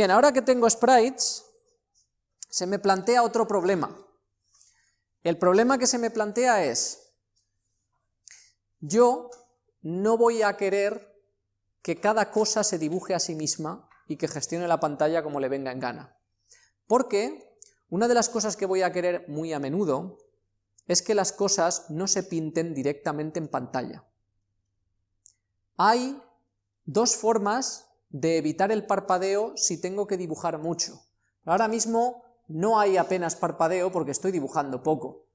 Bien, ahora que tengo sprites, se me plantea otro problema. El problema que se me plantea es, yo no voy a querer que cada cosa se dibuje a sí misma y que gestione la pantalla como le venga en gana. Porque una de las cosas que voy a querer muy a menudo es que las cosas no se pinten directamente en pantalla. Hay dos formas de evitar el parpadeo si tengo que dibujar mucho. Ahora mismo no hay apenas parpadeo porque estoy dibujando poco,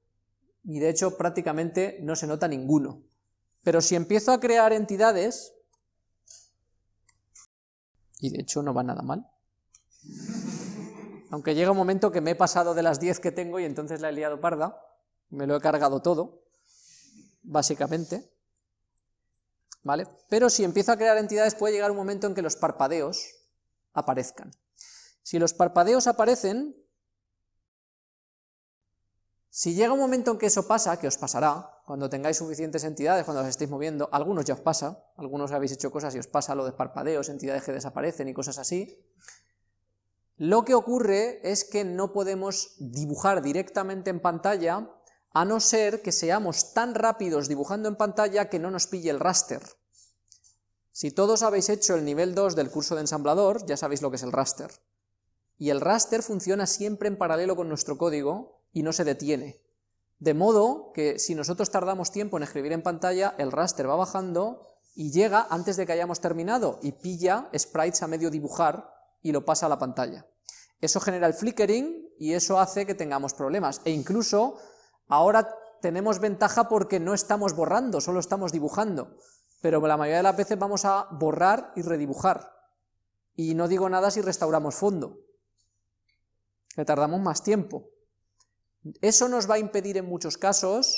y de hecho prácticamente no se nota ninguno. Pero si empiezo a crear entidades, y de hecho no va nada mal, aunque llega un momento que me he pasado de las 10 que tengo y entonces la he liado parda, me lo he cargado todo, básicamente, ¿vale? Pero si empiezo a crear entidades puede llegar un momento en que los parpadeos aparezcan. Si los parpadeos aparecen, si llega un momento en que eso pasa, que os pasará, cuando tengáis suficientes entidades, cuando os estéis moviendo, algunos ya os pasa, algunos habéis hecho cosas y os pasa lo de parpadeos, entidades que desaparecen y cosas así, lo que ocurre es que no podemos dibujar directamente en pantalla, a no ser que seamos tan rápidos dibujando en pantalla que no nos pille el raster. Si todos habéis hecho el nivel 2 del curso de ensamblador, ya sabéis lo que es el raster. Y el raster funciona siempre en paralelo con nuestro código y no se detiene. De modo que si nosotros tardamos tiempo en escribir en pantalla, el raster va bajando y llega antes de que hayamos terminado y pilla sprites a medio dibujar y lo pasa a la pantalla. Eso genera el flickering y eso hace que tengamos problemas. E incluso ahora tenemos ventaja porque no estamos borrando, solo estamos dibujando. Pero la mayoría de las veces vamos a borrar y redibujar. Y no digo nada si restauramos fondo, que tardamos más tiempo. Eso nos va a impedir en muchos casos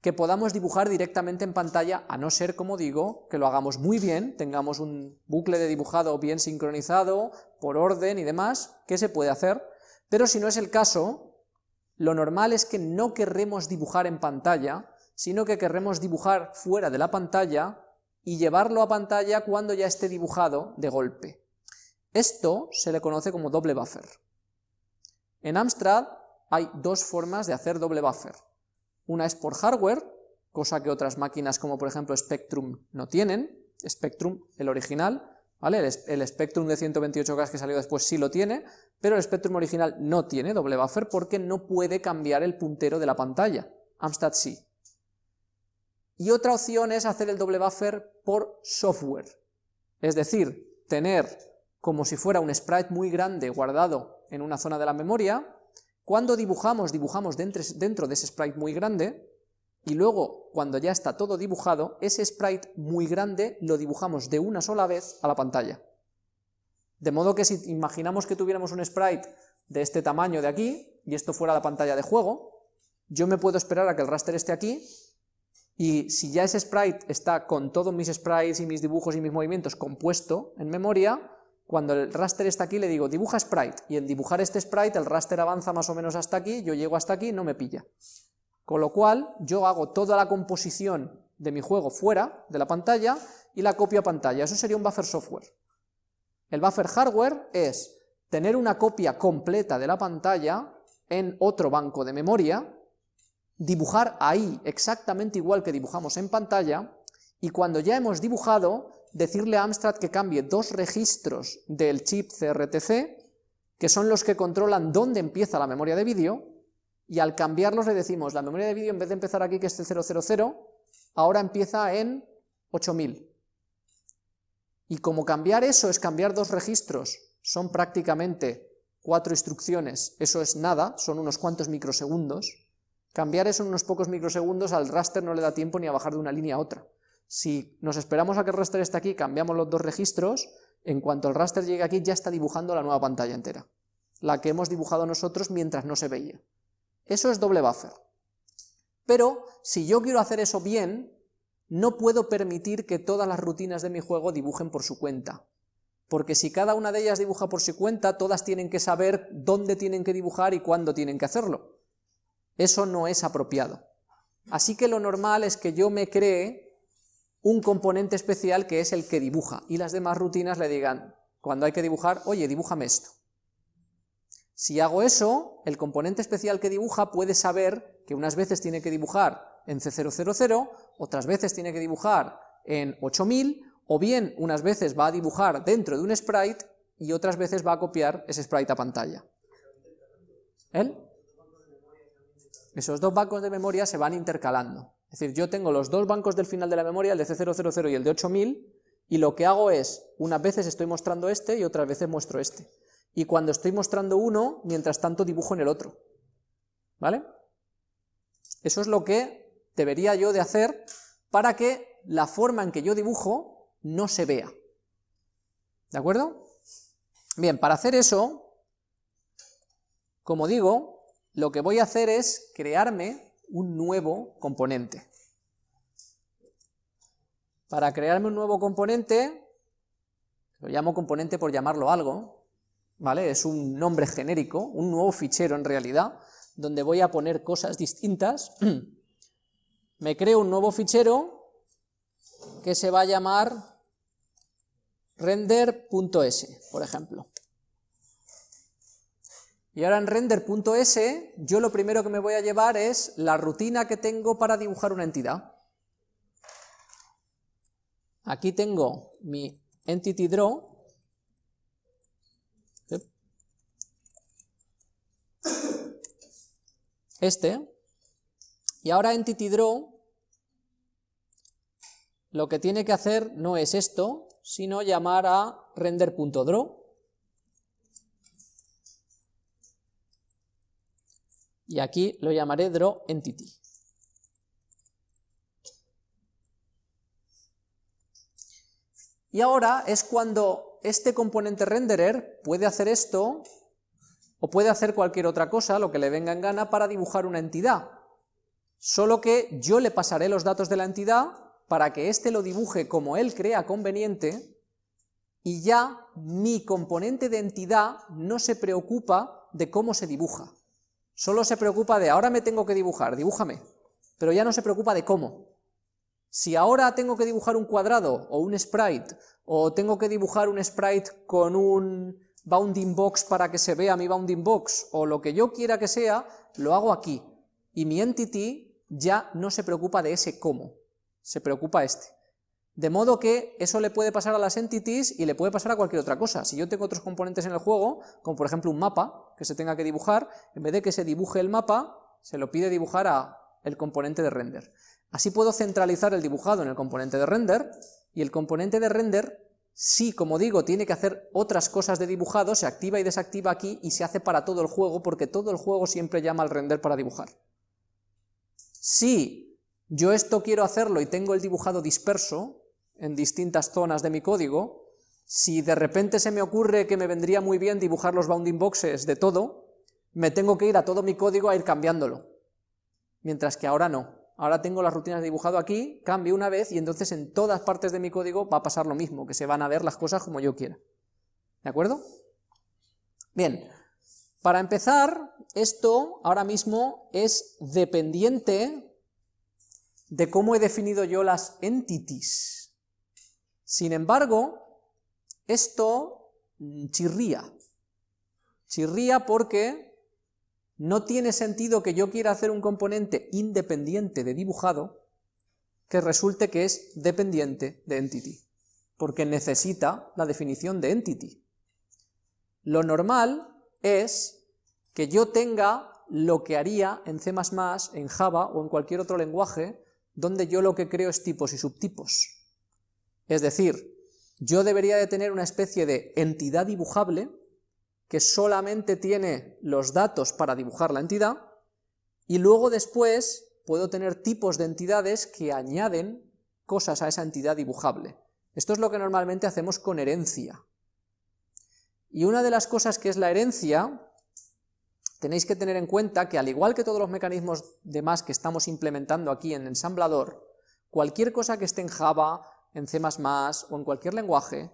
que podamos dibujar directamente en pantalla, a no ser, como digo, que lo hagamos muy bien, tengamos un bucle de dibujado bien sincronizado, por orden y demás, que se puede hacer, pero si no es el caso, lo normal es que no querremos dibujar en pantalla, sino que querremos dibujar fuera de la pantalla y llevarlo a pantalla cuando ya esté dibujado de golpe. Esto se le conoce como doble buffer. En Amstrad hay dos formas de hacer doble buffer. Una es por hardware, cosa que otras máquinas como por ejemplo Spectrum no tienen, Spectrum, el original, ¿vale? El, Spectrum de 128K que salió después sí lo tiene, pero el Spectrum original no tiene doble buffer porque no puede cambiar el puntero de la pantalla, Amstrad sí. Y otra opción es hacer el doble buffer por software, es decir, tener como si fuera un sprite muy grande guardado en una zona de la memoria, cuando dibujamos, dibujamos dentro de ese sprite muy grande, y luego, cuando ya está todo dibujado, ese sprite muy grande lo dibujamos de una sola vez a la pantalla. De modo que si imaginamos que tuviéramos un sprite de este tamaño de aquí, y esto fuera la pantalla de juego, yo me puedo esperar a que el raster esté aquí, y si ya ese sprite está con todos mis sprites y mis dibujos y mis movimientos compuesto en memoria, cuando el raster está aquí le digo dibuja sprite, y en dibujar este sprite el raster avanza más o menos hasta aquí, yo llego hasta aquí, no me pilla. Con lo cual yo hago toda la composición de mi juego fuera de la pantalla y la copio a pantalla, eso sería un buffer software. El buffer hardware es tener una copia completa de la pantalla en otro banco de memoria, dibujar ahí exactamente igual que dibujamos en pantalla, y cuando ya hemos dibujado, decirle a Amstrad que cambie dos registros del chip CRTC, que son los que controlan dónde empieza la memoria de vídeo, y al cambiarlos le decimos, la memoria de vídeo en vez de empezar aquí, que es 000, ahora empieza en 8000. Y como cambiar eso es cambiar dos registros, son prácticamente cuatro instrucciones, eso es nada, son unos cuantos microsegundos, cambiar eso en unos pocos microsegundos al raster no le da tiempo ni a bajar de una línea a otra. Si nos esperamos a que el raster esté aquí, cambiamos los dos registros, en cuanto el raster llegue aquí ya está dibujando la nueva pantalla entera, la que hemos dibujado nosotros mientras no se veía. Eso es doble buffer. Pero si yo quiero hacer eso bien, no puedo permitir que todas las rutinas de mi juego dibujen por su cuenta, porque si cada una de ellas dibuja por su cuenta, todas tienen que saber dónde tienen que dibujar y cuándo tienen que hacerlo. Eso no es apropiado. Así que lo normal es que yo me cree un componente especial que es el que dibuja, y las demás rutinas le digan, cuando hay que dibujar, oye, dibújame esto. Si hago eso, el componente especial que dibuja puede saber que unas veces tiene que dibujar en C000, otras veces tiene que dibujar en 8000, o bien unas veces va a dibujar dentro de un sprite y otras veces va a copiar ese sprite a pantalla. ¿El? Esos dos bancos de memoria se van intercalando. Es decir, yo tengo los dos bancos del final de la memoria, el de C000 y el de 8000, y lo que hago es, unas veces estoy mostrando este y otras veces muestro este. Y cuando estoy mostrando uno, mientras tanto dibujo en el otro. ¿Vale? Eso es lo que debería yo de hacer para que la forma en que yo dibujo no se vea. ¿De acuerdo? Bien, para hacer eso, como digo, lo que voy a hacer es crearme un nuevo componente. Para crearme un nuevo componente, lo llamo componente por llamarlo algo, ¿vale? Es un nombre genérico, un nuevo fichero en realidad, donde voy a poner cosas distintas. Me creo un nuevo fichero que se va a llamar render.s, por ejemplo. Y ahora en render.s, yo lo primero que me voy a llevar es la rutina que tengo para dibujar una entidad. Aquí tengo mi entity draw, este, y ahora entity draw lo que tiene que hacer no es esto, sino llamar a render.draw, y aquí lo llamaré draw entity. Y ahora es cuando este componente renderer puede hacer esto, o puede hacer cualquier otra cosa, lo que le venga en gana, para dibujar una entidad. Solo que yo le pasaré los datos de la entidad para que éste lo dibuje como él crea conveniente, y ya mi componente de entidad no se preocupa de cómo se dibuja. Solo se preocupa de, ahora me tengo que dibujar, dibújame, pero ya no se preocupa de cómo. Si ahora tengo que dibujar un cuadrado o un sprite, o tengo que dibujar un sprite con un bounding box para que se vea mi bounding box, o lo que yo quiera que sea, lo hago aquí. Y mi entity ya no se preocupa de ese cómo, se preocupa este. De modo que eso le puede pasar a las entities y le puede pasar a cualquier otra cosa. Si yo tengo otros componentes en el juego, como por ejemplo un mapa que se tenga que dibujar, en vez de que se dibuje el mapa, se lo pide dibujar a el componente de render. Así puedo centralizar el dibujado en el componente de render, y el componente de render, si como digo, tiene que hacer otras cosas de dibujado, se activa y desactiva aquí y se hace para todo el juego, porque todo el juego siempre llama al render para dibujar. Si yo esto quiero hacerlo y tengo el dibujado disperso en distintas zonas de mi código, si de repente se me ocurre que me vendría muy bien dibujar los bounding boxes de todo, me tengo que ir a todo mi código a ir cambiándolo, mientras que ahora no. Ahora tengo las rutinas dibujado aquí, cambio una vez y entonces en todas partes de mi código va a pasar lo mismo, que se van a ver las cosas como yo quiera. ¿De acuerdo? Bien, para empezar, esto ahora mismo es dependiente de cómo he definido yo las entities. Sin embargo, esto chirría. Chirría porque no tiene sentido que yo quiera hacer un componente independiente de dibujado que resulte que es dependiente de entity, porque necesita la definición de entity. Lo normal es que yo tenga lo que haría en C++, en Java o en cualquier otro lenguaje, donde yo lo que creo es tipos y subtipos. Es decir, yo debería de tener una especie de entidad dibujable que solamente tiene los datos para dibujar la entidad, y luego después puedo tener tipos de entidades que añaden cosas a esa entidad dibujable. Esto es lo que normalmente hacemos con herencia. Y una de las cosas que es la herencia, tenéis que tener en cuenta que al igual que todos los mecanismos demás que estamos implementando aquí en ensamblador, cualquier cosa que esté en Java, en C++ o en cualquier lenguaje,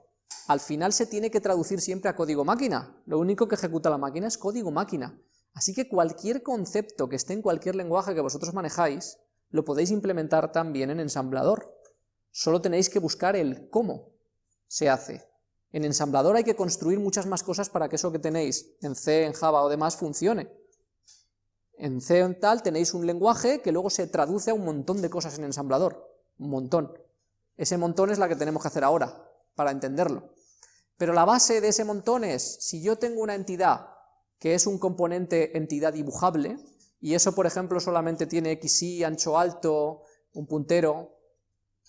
al final se tiene que traducir siempre a código máquina. Lo único que ejecuta la máquina es código máquina. Así que cualquier concepto que esté en cualquier lenguaje que vosotros manejáis, lo podéis implementar también en ensamblador. Solo tenéis que buscar el cómo se hace. En ensamblador hay que construir muchas más cosas para que eso que tenéis en C, en Java o demás funcione. En C en tal tenéis un lenguaje que luego se traduce a un montón de cosas en ensamblador, un montón. Ese montón es la que tenemos que hacer ahora, para entenderlo. Pero la base de ese montón es, si yo tengo una entidad que es un componente entidad dibujable, y eso por ejemplo solamente tiene XY, ancho alto, un puntero,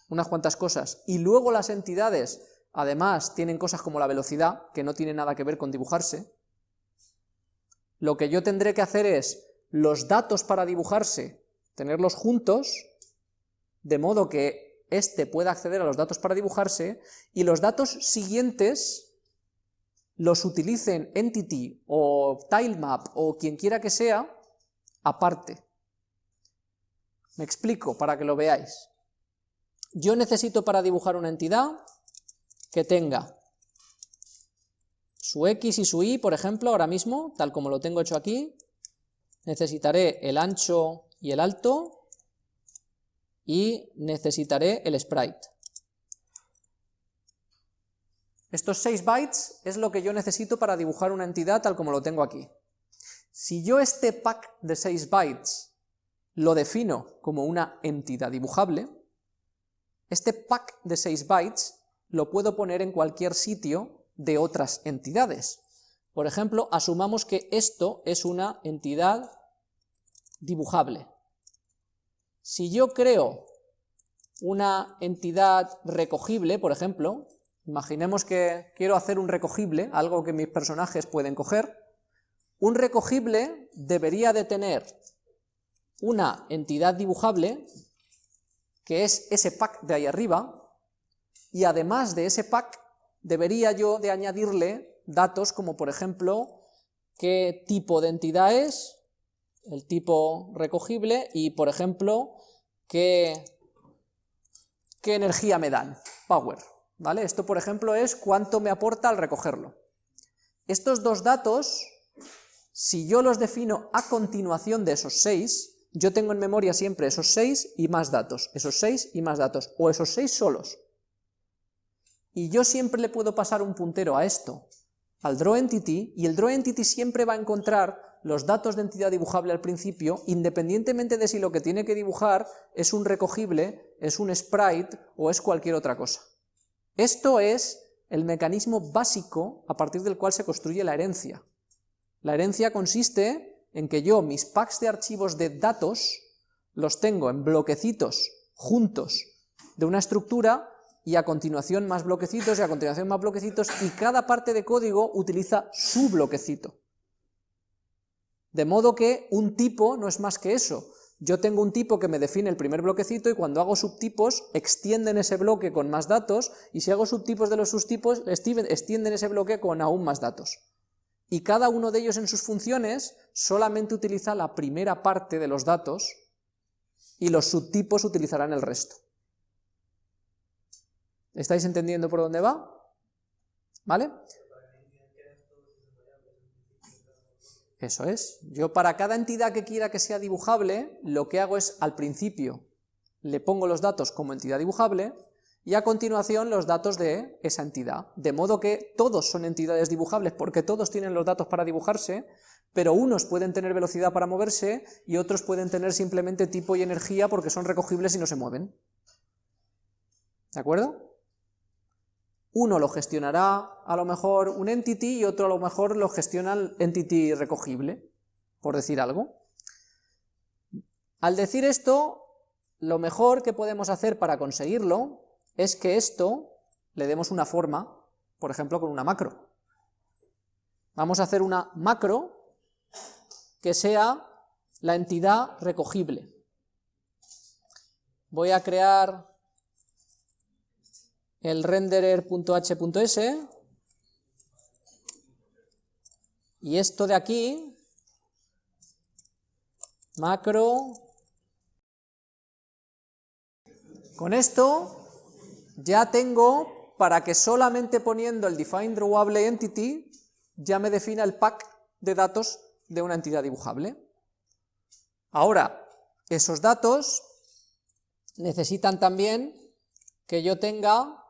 unas cuantas cosas, y luego las entidades además tienen cosas como la velocidad, que no tiene nada que ver con dibujarse, lo que yo tendré que hacer es los datos para dibujarse, tenerlos juntos, de modo que éste pueda acceder a los datos para dibujarse, y los datos siguientes los utilicen Entity o Tilemap o quien quiera que sea, aparte. Me explico para que lo veáis. Yo necesito para dibujar una entidad que tenga su X y su Y, por ejemplo, ahora mismo, tal como lo tengo hecho aquí, necesitaré el ancho y el alto, y necesitaré el sprite. Estos 6 bytes es lo que yo necesito para dibujar una entidad tal como lo tengo aquí. Si yo este pack de 6 bytes lo defino como una entidad dibujable, este pack de 6 bytes lo puedo poner en cualquier sitio de otras entidades. Por ejemplo, asumamos que esto es una entidad dibujable. Si yo creo una entidad recogible, por ejemplo, imaginemos que quiero hacer un recogible, algo que mis personajes pueden coger, un recogible debería de tener una entidad dibujable, que es ese pack de ahí arriba, y además de ese pack debería yo de añadirle datos como por ejemplo qué tipo de entidad es, el tipo recogible y por ejemplo qué, qué energía me dan, power, ¿vale? Esto por ejemplo es cuánto me aporta al recogerlo. Estos dos datos, si yo los defino a continuación de esos seis, yo tengo en memoria siempre esos seis y más datos, esos seis y más datos, o esos seis solos. Y yo siempre le puedo pasar un puntero a esto, al drawEntity, y el drawEntity siempre va a encontrar los datos de entidad dibujable al principio, independientemente de si lo que tiene que dibujar es un recogible, es un sprite o es cualquier otra cosa. Esto es el mecanismo básico a partir del cual se construye la herencia. La herencia consiste en que yo mis packs de archivos de datos los tengo en bloquecitos juntos de una estructura y a continuación más bloquecitos y a continuación más bloquecitos y cada parte de código utiliza su bloquecito. De modo que un tipo no es más que eso. Yo tengo un tipo que me define el primer bloquecito y cuando hago subtipos extienden ese bloque con más datos y si hago subtipos de los subtipos extienden ese bloque con aún más datos. Y cada uno de ellos en sus funciones solamente utiliza la primera parte de los datos y los subtipos utilizarán el resto. ¿Estáis entendiendo por dónde va? ¿Vale? Eso es. Yo para cada entidad que quiera que sea dibujable, lo que hago es al principio le pongo los datos como entidad dibujable y a continuación los datos de esa entidad. De modo que todos son entidades dibujables porque todos tienen los datos para dibujarse, pero unos pueden tener velocidad para moverse y otros pueden tener simplemente tipo y energía porque son recogibles y no se mueven. ¿De acuerdo? Uno lo gestionará a lo mejor un entity y otro a lo mejor lo gestiona el entity recogible, por decir algo. Al decir esto, lo mejor que podemos hacer para conseguirlo es que esto le demos una forma, por ejemplo con una macro. Vamos a hacer una macro que sea la entidad recogible. Voy a crear el renderer.h.s y esto de aquí, macro, con esto ya tengo para que solamente poniendo el define drawable entity ya me defina el pack de datos de una entidad dibujable. Ahora, esos datos necesitan también que yo tenga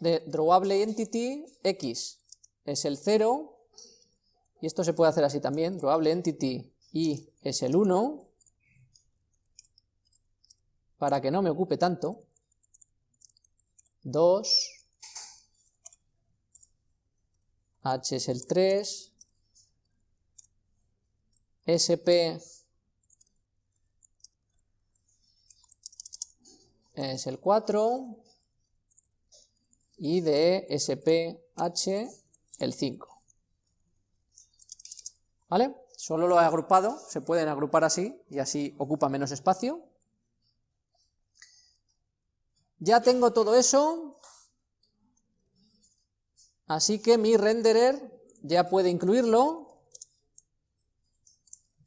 de drawable entity x. Es el 0, y esto se puede hacer así también, drawable entity y es el 1, para que no me ocupe tanto, 2, h es el 3, sp es el 4 y de SPH el 5. ¿Vale? Solo lo he agrupado, se pueden agrupar así y así ocupa menos espacio. Ya tengo todo eso, así que mi renderer ya puede incluirlo,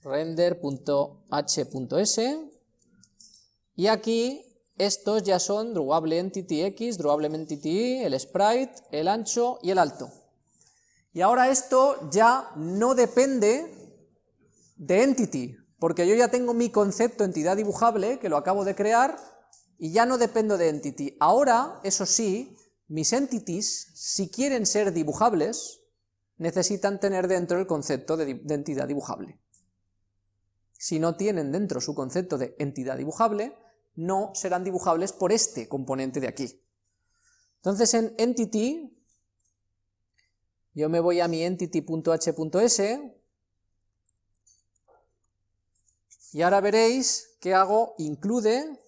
render.h.s, y aquí estos ya son drawable entity x, drawable entity y, el sprite, el ancho y el alto. Y ahora esto ya no depende de entity, porque yo ya tengo mi concepto entidad dibujable, que lo acabo de crear, y ya no dependo de entity. Ahora, eso sí, mis entities, si quieren ser dibujables, necesitan tener dentro el concepto de, de entidad dibujable. Si no tienen dentro su concepto de entidad dibujable, no serán dibujables por este componente de aquí. Entonces en entity, yo me voy a mi entity.h.s, y ahora veréis que hago include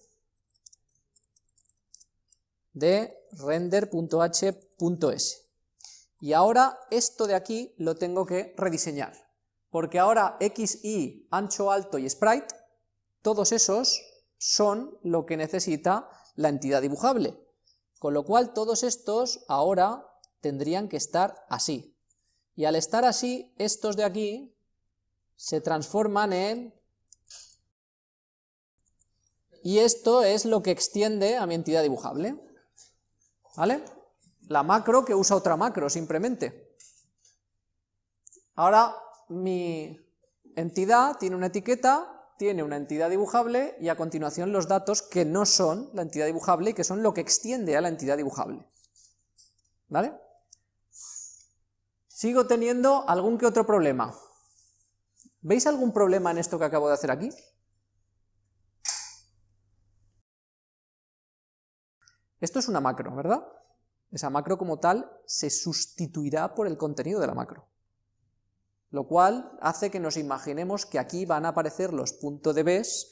de render.h.s. Y ahora esto de aquí lo tengo que rediseñar, porque ahora x, y, ancho, alto y sprite, todos esos son lo que necesita la entidad dibujable. Con lo cual todos estos ahora tendrían que estar así. Y al estar así, estos de aquí se transforman en... Y esto es lo que extiende a mi entidad dibujable. ¿Vale? La macro que usa otra macro, simplemente. Ahora mi entidad tiene una etiqueta tiene una entidad dibujable y a continuación los datos que no son la entidad dibujable y que son lo que extiende a la entidad dibujable. ¿Vale? Sigo teniendo algún que otro problema. ¿Veis algún problema en esto que acabo de hacer aquí? Esto es una macro, ¿verdad? Esa macro como tal se sustituirá por el contenido de la macro lo cual hace que nos imaginemos que aquí van a aparecer los puntos de bes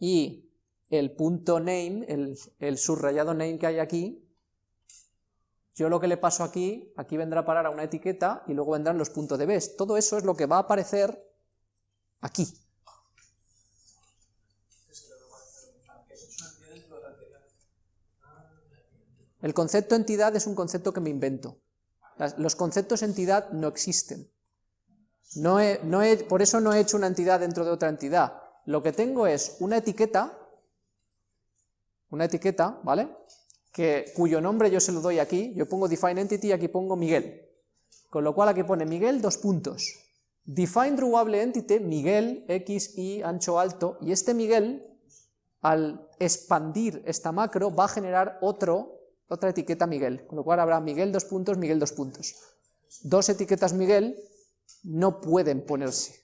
y el punto name, el, subrayado name que hay aquí, yo lo que le paso aquí, aquí vendrá a parar a una etiqueta y luego vendrán los puntos de. Todo eso es lo que va a aparecer aquí. El concepto entidad es un concepto que me invento. Los conceptos entidad no existen. No por eso no he hecho una entidad dentro de otra entidad. Lo que tengo es una etiqueta, una etiqueta, ¿vale? Que, cuyo nombre yo se lo doy aquí, yo pongo define entity y aquí pongo Miguel. Con lo cual aquí pone Miguel, dos puntos. Define drawable entity, Miguel, x, y, ancho, alto, y este Miguel, al expandir esta macro, va a generar otro, otra etiqueta Miguel, con lo cual habrá Miguel, dos puntos, Miguel, dos puntos. Dos etiquetas Miguel, no pueden ponerse,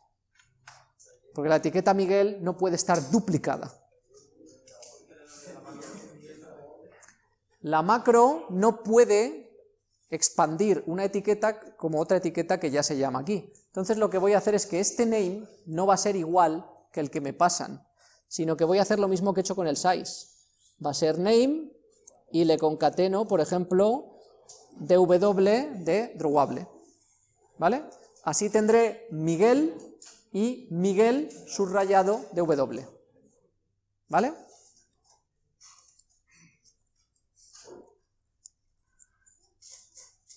porque la etiqueta Miguel no puede estar duplicada. La macro no puede expandir una etiqueta como otra etiqueta que ya se llama aquí. Entonces lo que voy a hacer es que este name no va a ser igual que el que me pasan, sino que voy a hacer lo mismo que he hecho con el size. Va a ser name y le concateno, por ejemplo, dw de drawable. ¿Vale? Así tendré Miguel y Miguel subrayado de W. ¿Vale?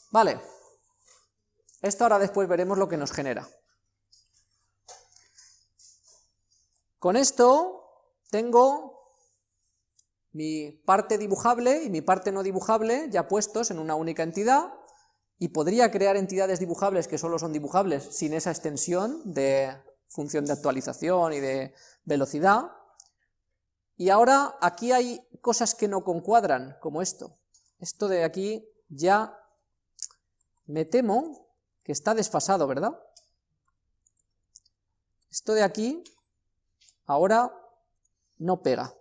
Vale. Esto ahora después veremos lo que nos genera. Con esto tengo mi parte dibujable y mi parte no dibujable ya puestos en una única entidad, y podría crear entidades dibujables que solo son dibujables sin esa extensión de función de actualización y de velocidad. Y ahora aquí hay cosas que no concuadran, como esto. esto de aquí ya me temo que está desfasado, ¿verdad? Esto de aquí ahora no pega.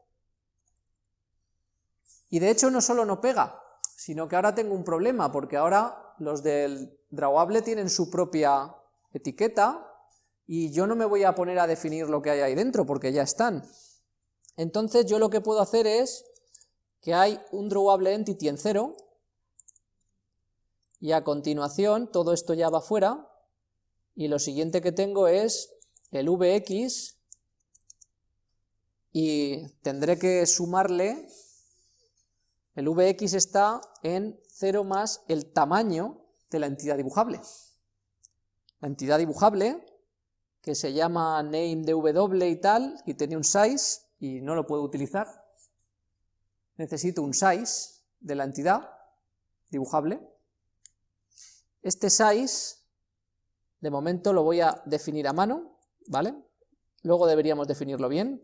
Y de hecho no solo no pega, sino que ahora tengo un problema, porque ahora los del drawable tienen su propia etiqueta, y yo no me voy a poner a definir lo que hay ahí dentro, porque ya están. Entonces yo lo que puedo hacer es que hay un drawable entity en cero, y a continuación todo esto ya va fuera, y lo siguiente que tengo es el vx, y tendré que sumarle, el vx está en 0 más el tamaño de la entidad dibujable. La entidad dibujable, que se llama name dw y tal, y tiene un size, y no lo puedo utilizar, necesito un size de la entidad dibujable. Este size, de momento lo voy a definir a mano, ¿vale? Luego deberíamos definirlo bien.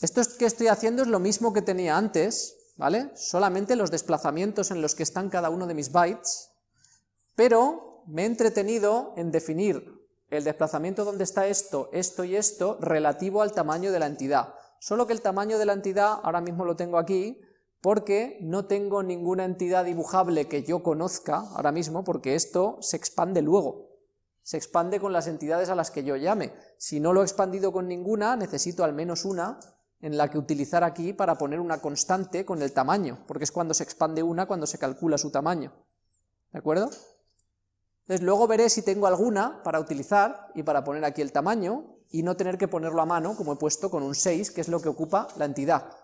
Esto que estoy haciendo es lo mismo que tenía antes, ¿vale? Solamente los desplazamientos en los que están cada uno de mis bytes, pero me he entretenido en definir el desplazamiento donde está esto, esto y esto, relativo al tamaño de la entidad. Solo que el tamaño de la entidad, ahora mismo lo tengo aquí, porque no tengo ninguna entidad dibujable que yo conozca ahora mismo, porque esto se expande luego, se expande con las entidades a las que yo llame. Si no lo he expandido con ninguna, necesito al menos una en la que utilizar aquí para poner una constante con el tamaño, porque es cuando se expande una, cuando se calcula su tamaño. ¿De acuerdo? Entonces luego veré si tengo alguna para utilizar y para poner aquí el tamaño y no tener que ponerlo a mano, como he puesto con un 6, que es lo que ocupa la entidad.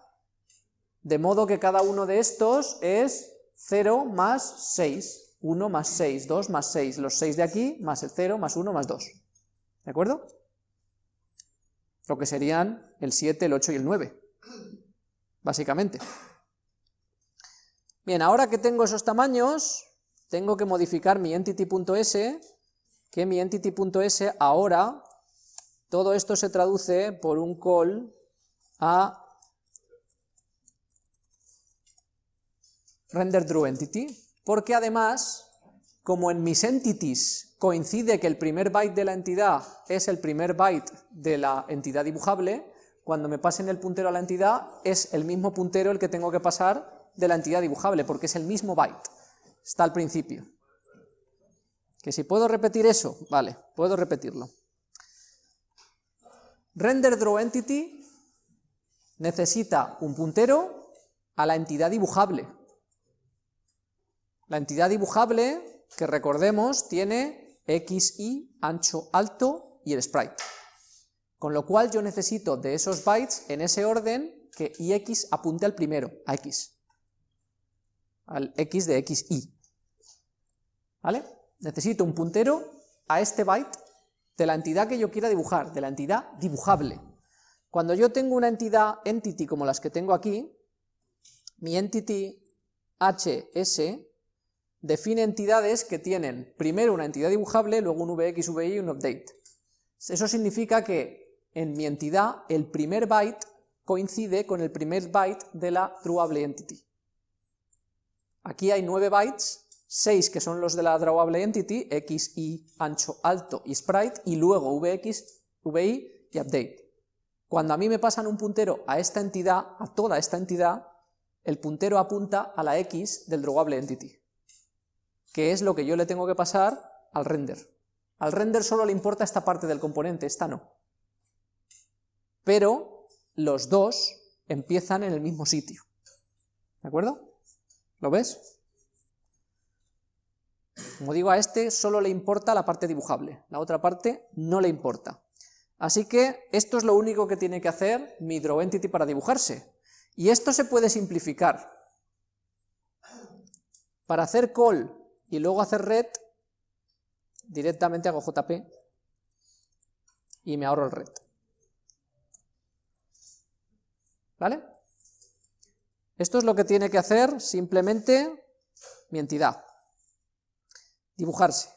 De modo que cada uno de estos es 0 más 6, 1 más 6, 2 más 6, los 6 de aquí, más el 0, más 1, más 2. ¿De acuerdo? Lo que serían el 7, el 8 y el 9, básicamente. Bien, ahora que tengo esos tamaños, tengo que modificar mi entity.s, que mi entity.s ahora, todo esto se traduce por un call a render entity, porque además, como en mis entities coincide que el primer byte de la entidad es el primer byte de la entidad dibujable, cuando me pasen el puntero a la entidad es el mismo puntero el que tengo que pasar de la entidad dibujable, porque es el mismo byte está al principio. Que si puedo repetir eso, vale, puedo repetirlo. Render draw entity necesita un puntero a la entidad dibujable. La entidad dibujable, que recordemos, tiene x, y, ancho, alto y el sprite. Con lo cual yo necesito de esos bytes en ese orden que ix apunte al primero, a x. Al x de xy. ¿vale? Necesito un puntero a este byte de la entidad que yo quiera dibujar, de la entidad dibujable. Cuando yo tengo una entidad entity como las que tengo aquí, mi entity hs define entidades que tienen primero una entidad dibujable, luego un vx, vi y un update. Eso significa que en mi entidad el primer byte coincide con el primer byte de la trueable entity. Aquí hay 9 bytes 6 que son los de la drawable entity, x, y, ancho, alto y sprite, y luego vx, vi y update. Cuando a mí me pasan un puntero a esta entidad, a toda esta entidad, el puntero apunta a la x del drawable entity, que es lo que yo le tengo que pasar al render. Al render solo le importa esta parte del componente, esta no. Pero los dos empiezan en el mismo sitio. ¿De acuerdo? ¿Lo ves? Como digo, a este solo le importa la parte dibujable, la otra parte no le importa. Así que esto es lo único que tiene que hacer mi drawEntity para dibujarse. Y esto se puede simplificar. Para hacer call y luego hacer red, directamente hago jp y me ahorro el red. ¿Vale? Esto es lo que tiene que hacer simplemente mi entidad dibujarse.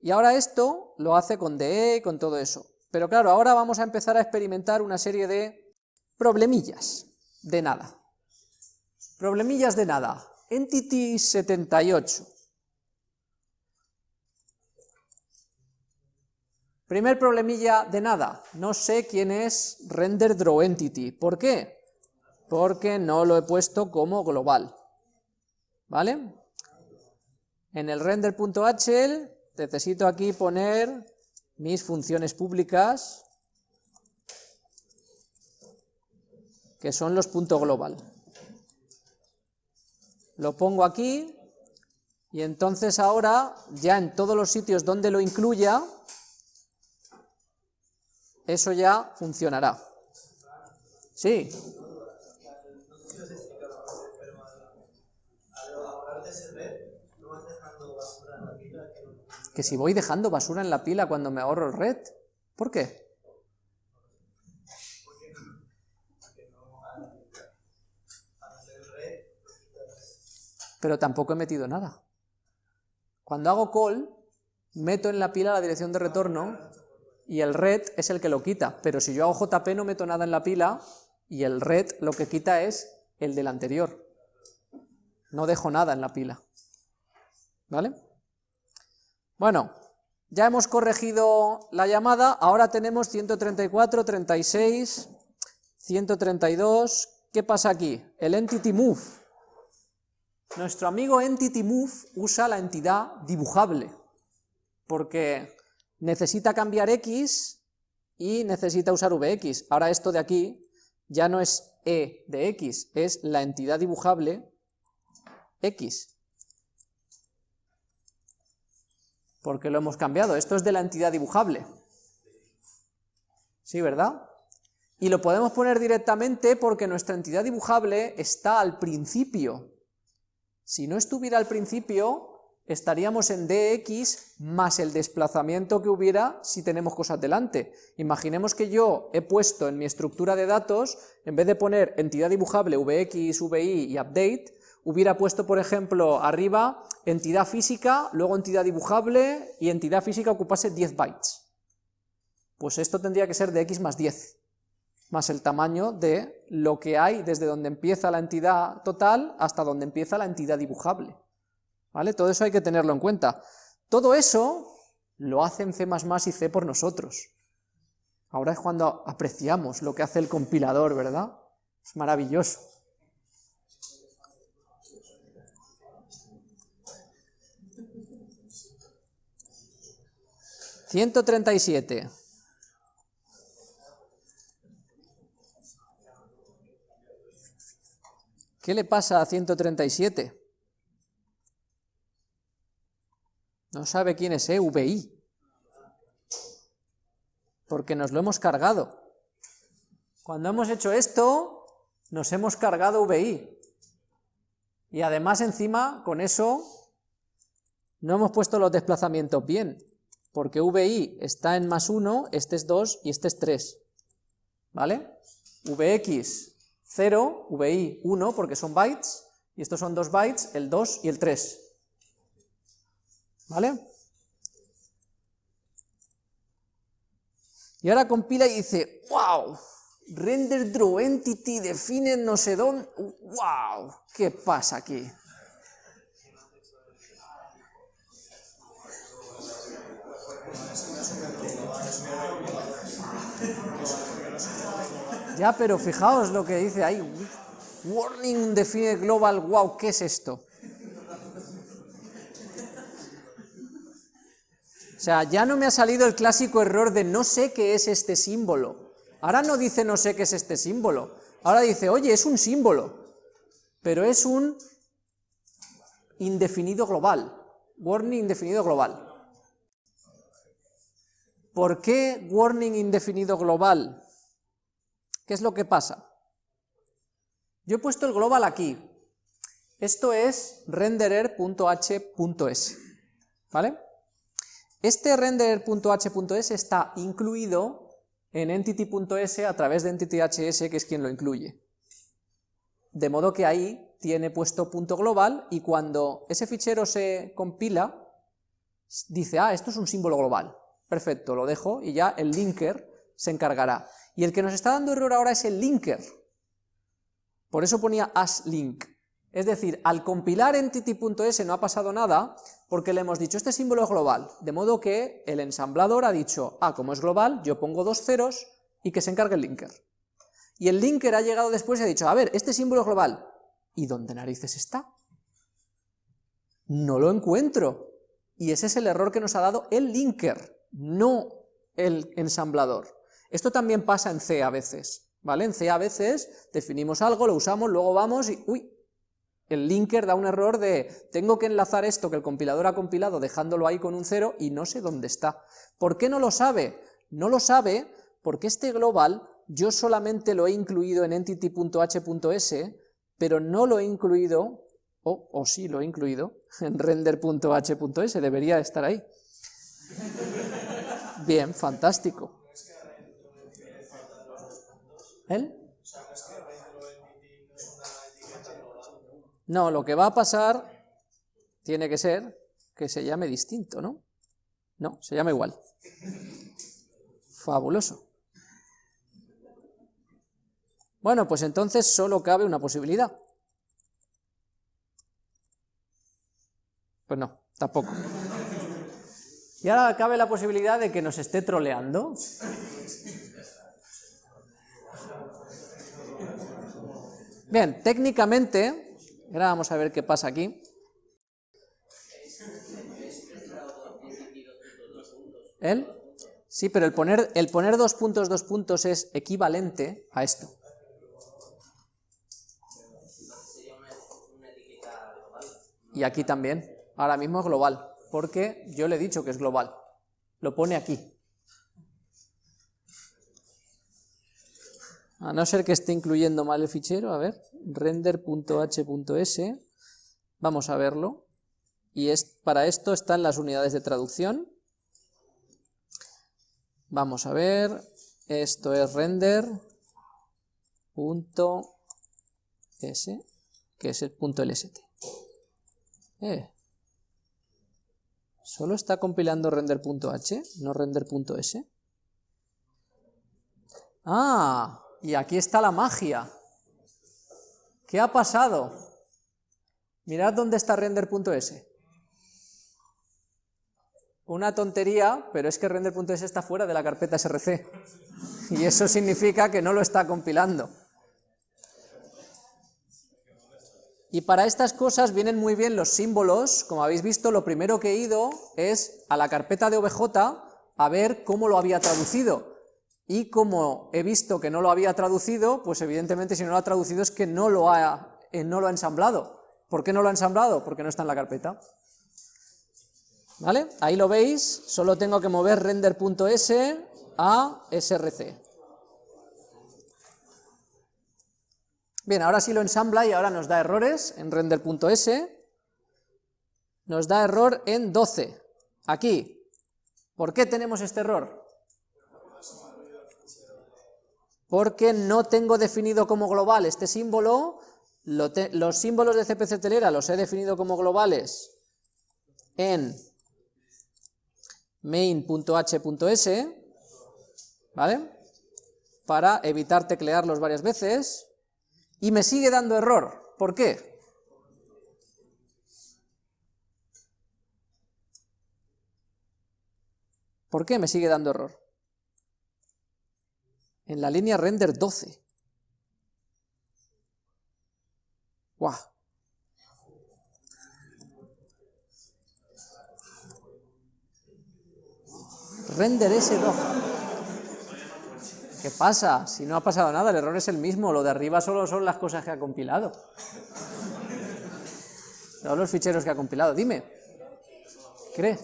Y ahora esto lo hace con DE y con todo eso. Pero claro, ahora vamos a empezar a experimentar una serie de problemillas. de nada. Problemillas de nada. Entity 78. Primer problemilla de nada, no sé quién es render. ¿Por qué? Porque no lo he puesto como global. ¿Vale? En el render.hl necesito aquí poner mis funciones públicas, que son los puntos global. Lo pongo aquí, y entonces ahora, ya en todos los sitios donde lo incluya, eso ya funcionará. Sí. Que si voy dejando basura en la pila cuando me ahorro el red, ¿por qué? Pero tampoco he metido nada. Cuando hago call, meto en la pila la dirección de retorno y el red es el que lo quita, pero si yo hago JP no meto nada en la pila y el red lo que quita es el del anterior. No dejo nada en la pila. ¿Vale? Bueno, ya hemos corregido la llamada, ahora tenemos 134, 36, 132, ¿qué pasa aquí? El entity move. Nuestro amigo entity move usa la entidad dibujable, porque necesita cambiar x y necesita usar vx. Ahora esto de aquí ya no es e de x, es la entidad dibujable x. Porque lo hemos cambiado, esto es de la entidad dibujable. ¿Sí, verdad? Y lo podemos poner directamente porque nuestra entidad dibujable está al principio. Si no estuviera al principio, estaríamos en dx más el desplazamiento que hubiera si tenemos cosas delante. Imaginemos que yo he puesto en mi estructura de datos, en vez de poner entidad dibujable vx, vi y update, hubiera puesto, por ejemplo, arriba entidad física, luego entidad dibujable y entidad física ocupase 10 bytes. Pues esto tendría que ser de x más 10, más el tamaño de lo que hay desde donde empieza la entidad total hasta donde empieza la entidad dibujable. ¿Vale? Todo eso hay que tenerlo en cuenta. Todo eso lo hacen C++ y C por nosotros. Ahora es cuando apreciamos lo que hace el compilador, ¿verdad? Es maravilloso. ¿137? ¿Qué le pasa a 137? No sabe quién es EVI. Porque nos lo hemos cargado. Cuando hemos hecho esto, nos hemos cargado VI. Y además encima, con eso, no hemos puesto los desplazamientos bien. Porque VI está en más 1, este es 2 y este es 3. ¿Vale? VX 0, VI 1 porque son bytes, y estos son 2 bytes, el 2 y el 3. ¿Vale? Y ahora compila y dice, wow, render draw entity define no sé dónde, wow, ¿qué pasa aquí? Ya, pero fijaos lo que dice ahí, warning define global, wow, ¿qué es esto? O sea, ya no me ha salido el clásico error de no sé qué es este símbolo. Ahora no dice no sé qué es este símbolo. Ahora dice, oye, es un símbolo, pero es un indefinido global. Warning indefinido global. ¿Por qué warning indefinido global? ¿Qué es lo que pasa? Yo he puesto el global aquí. Esto es renderer.h.s. ¿Vale? Este render.h.s está incluido en entity.s a través de entity.hs, que es quien lo incluye. De modo que ahí tiene puesto punto global y cuando ese fichero se compila, dice, ah, esto es un símbolo global. Perfecto, lo dejo y ya el linker se encargará. Y el que nos está dando error ahora es el linker. Por eso ponía link. Es decir, al compilar entity.s no ha pasado nada, porque le hemos dicho este símbolo es global, de modo que el ensamblador ha dicho, ah, como es global, yo pongo dos ceros y que se encargue el linker. Y el linker ha llegado después y ha dicho, a ver, este símbolo es global, ¿y dónde narices está? No lo encuentro. Y ese es el error que nos ha dado el linker, no el ensamblador. Esto también pasa en C a veces, ¿vale? En C a veces definimos algo, lo usamos, luego vamos y, uy, el linker da un error de tengo que enlazar esto que el compilador ha compilado dejándolo ahí con un cero y no sé dónde está. ¿Por qué no lo sabe? No lo sabe porque este global yo solamente lo he incluido en entity.h.s, pero no lo he incluido, o, o sí lo he incluido, en render.h.s, debería estar ahí. Bien, fantástico. ¿El? No, lo que va a pasar tiene que ser que se llame distinto, ¿no? No, se llama igual. Fabuloso. Bueno, pues entonces solo cabe una posibilidad. Pues no, tampoco. Y ahora cabe la posibilidad de que nos esté troleando. Bien, técnicamente Ahora vamos a ver qué pasa aquí. ¿El? Sí, pero el poner, el poner dos puntos, dos puntos es equivalente a esto. Y aquí también. Ahora mismo es global, porque yo le he dicho que es global. Lo pone aquí. A no ser que esté incluyendo mal el fichero, a ver, render.h.s, vamos a verlo, y es, para esto están las unidades de traducción. Vamos a ver, esto es render.s, que es el punto .lst. Eh, ¿Solo está compilando render.h, no render.s? Ah, y aquí está la magia. ¿Qué ha pasado? Mirad dónde está render.s. Una tontería, pero es que render.s está fuera de la carpeta src. Y eso significa que no lo está compilando. Y para estas cosas vienen muy bien los símbolos, como habéis visto, lo primero que he ido es a la carpeta de OBJ a ver cómo lo había traducido, y como he visto que no lo había traducido, pues evidentemente si no lo ha traducido es que no lo ha, eh, no lo ha ensamblado. ¿Por qué no lo ha ensamblado? Porque no está en la carpeta. ¿Vale? Ahí lo veis, solo tengo que mover render.s a src. Bien, ahora sí lo ensambla y ahora nos da errores en render.s. Nos da error en 12. Aquí. ¿Por qué tenemos este error? Porque no tengo definido como global este símbolo, los símbolos de CPC telera los he definido como globales en main.h.s, ¿vale? Para evitar teclearlos varias veces, y me sigue dando error. ¿Por qué? ¿Por qué me sigue dando error? En la línea render 12. ¡Guau! Render S2. ¿Qué pasa? Si no ha pasado nada, el error es el mismo, lo de arriba solo son las cosas que ha compilado. Son los ficheros que ha compilado. Dime. ¿Cree?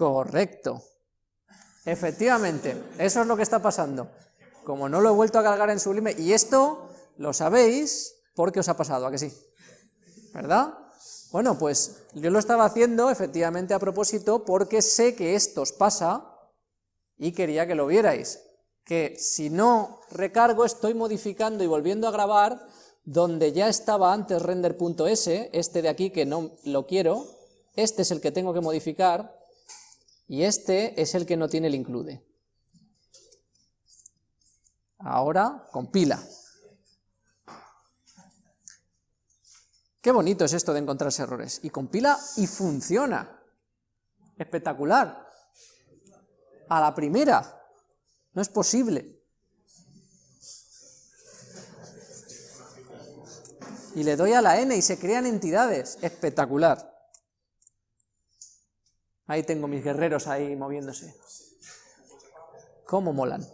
Correcto. Efectivamente, eso es lo que está pasando. Como no lo he vuelto a cargar en Sublime, y esto lo sabéis porque os ha pasado, ¿a que sí? ¿Verdad? Bueno, pues yo lo estaba haciendo efectivamente a propósito porque sé que esto os pasa y quería que lo vierais. Que si no recargo estoy modificando y volviendo a grabar donde ya estaba antes render.s, este de aquí que no lo quiero, este es el que tengo que modificar, y este es el que no tiene el include. Ahora compila. Qué bonito es esto de encontrarse errores. Y compila y funciona. Espectacular. A la primera. No es posible. Y le doy a la n y se crean entidades. Espectacular. Ahí tengo mis guerreros ahí moviéndose. ¿Cómo molan?